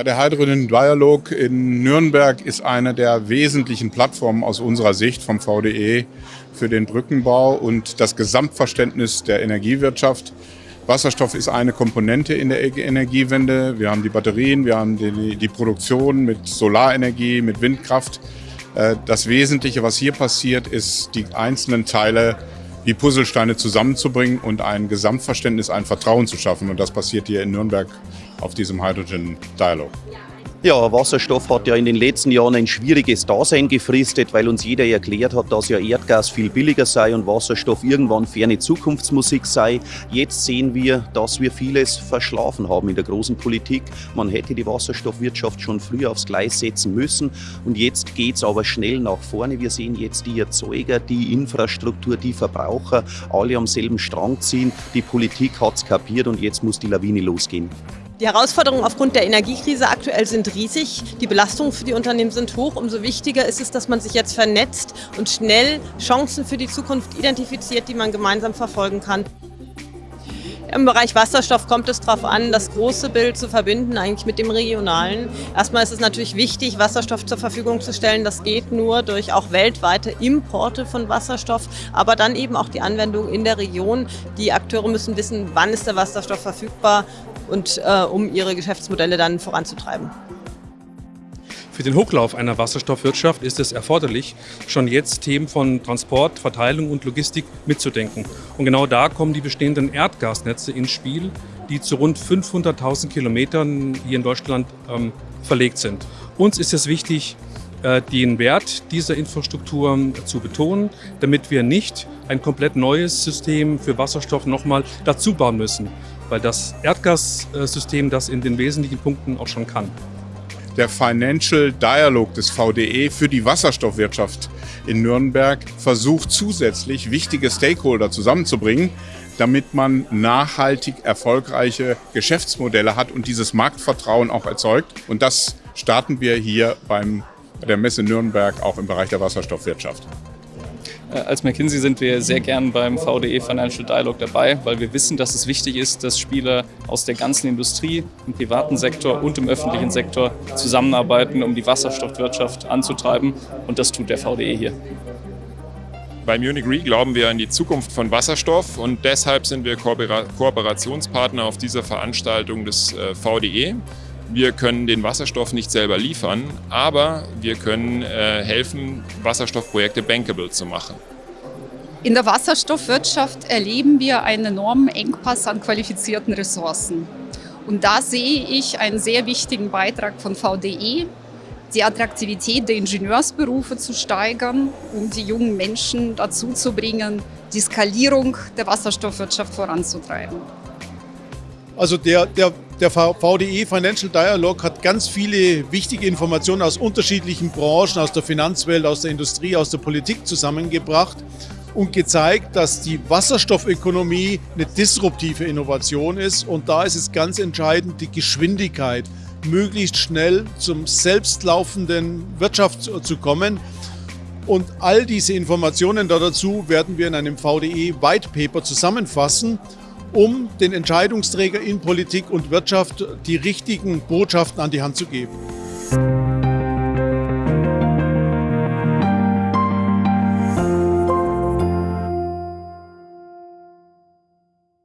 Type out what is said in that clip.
Ja, der Hydrogen Dialog in Nürnberg ist eine der wesentlichen Plattformen aus unserer Sicht vom VDE für den Brückenbau und das Gesamtverständnis der Energiewirtschaft. Wasserstoff ist eine Komponente in der Energiewende. Wir haben die Batterien, wir haben die, die Produktion mit Solarenergie, mit Windkraft. Äh, das Wesentliche, was hier passiert, ist, die einzelnen Teile wie Puzzlesteine zusammenzubringen und ein Gesamtverständnis, ein Vertrauen zu schaffen. Und das passiert hier in Nürnberg auf diesem Hydrogen Dialog. Ja, Wasserstoff hat ja in den letzten Jahren ein schwieriges Dasein gefristet, weil uns jeder erklärt hat, dass ja Erdgas viel billiger sei und Wasserstoff irgendwann ferne Zukunftsmusik sei. Jetzt sehen wir, dass wir vieles verschlafen haben in der großen Politik. Man hätte die Wasserstoffwirtschaft schon früher aufs Gleis setzen müssen und jetzt geht es aber schnell nach vorne. Wir sehen jetzt die Erzeuger, die Infrastruktur, die Verbraucher, alle am selben Strang ziehen. Die Politik hat es kapiert und jetzt muss die Lawine losgehen. Die Herausforderungen aufgrund der Energiekrise aktuell sind riesig. Die Belastungen für die Unternehmen sind hoch. Umso wichtiger ist es, dass man sich jetzt vernetzt und schnell Chancen für die Zukunft identifiziert, die man gemeinsam verfolgen kann. Im Bereich Wasserstoff kommt es darauf an, das große Bild zu verbinden eigentlich mit dem regionalen. Erstmal ist es natürlich wichtig, Wasserstoff zur Verfügung zu stellen. Das geht nur durch auch weltweite Importe von Wasserstoff, aber dann eben auch die Anwendung in der Region. Die Akteure müssen wissen, wann ist der Wasserstoff verfügbar und äh, um ihre Geschäftsmodelle dann voranzutreiben. Für den Hochlauf einer Wasserstoffwirtschaft ist es erforderlich, schon jetzt Themen von Transport, Verteilung und Logistik mitzudenken. Und genau da kommen die bestehenden Erdgasnetze ins Spiel, die zu rund 500.000 Kilometern hier in Deutschland ähm, verlegt sind. Uns ist es wichtig, äh, den Wert dieser Infrastruktur zu betonen, damit wir nicht ein komplett neues System für Wasserstoff nochmal dazu bauen müssen weil das Erdgassystem das in den wesentlichen Punkten auch schon kann. Der Financial Dialog des VDE für die Wasserstoffwirtschaft in Nürnberg versucht zusätzlich wichtige Stakeholder zusammenzubringen, damit man nachhaltig erfolgreiche Geschäftsmodelle hat und dieses Marktvertrauen auch erzeugt. Und das starten wir hier beim, bei der Messe Nürnberg auch im Bereich der Wasserstoffwirtschaft. Äh, als McKinsey sind wir sehr gern beim VDE Financial Dialog dabei, weil wir wissen, dass es wichtig ist, dass Spieler aus der ganzen Industrie, im privaten Sektor und im öffentlichen Sektor zusammenarbeiten, um die Wasserstoffwirtschaft anzutreiben. Und das tut der VDE hier. Bei Munich Re glauben wir an die Zukunft von Wasserstoff und deshalb sind wir Kooperationspartner auf dieser Veranstaltung des äh, VDE. Wir können den Wasserstoff nicht selber liefern, aber wir können äh, helfen, Wasserstoffprojekte bankable zu machen. In der Wasserstoffwirtschaft erleben wir einen enormen Engpass an qualifizierten Ressourcen. Und da sehe ich einen sehr wichtigen Beitrag von VDE, die Attraktivität der Ingenieursberufe zu steigern, um die jungen Menschen dazu zu bringen, die Skalierung der Wasserstoffwirtschaft voranzutreiben. Also der, der, der VDE Financial Dialog hat ganz viele wichtige Informationen aus unterschiedlichen Branchen, aus der Finanzwelt, aus der Industrie, aus der Politik zusammengebracht und gezeigt, dass die Wasserstoffökonomie eine disruptive Innovation ist. Und da ist es ganz entscheidend, die Geschwindigkeit, möglichst schnell zum selbstlaufenden Wirtschaft zu kommen. Und all diese Informationen dazu werden wir in einem VDE White Paper zusammenfassen um den Entscheidungsträger in Politik und Wirtschaft die richtigen Botschaften an die Hand zu geben.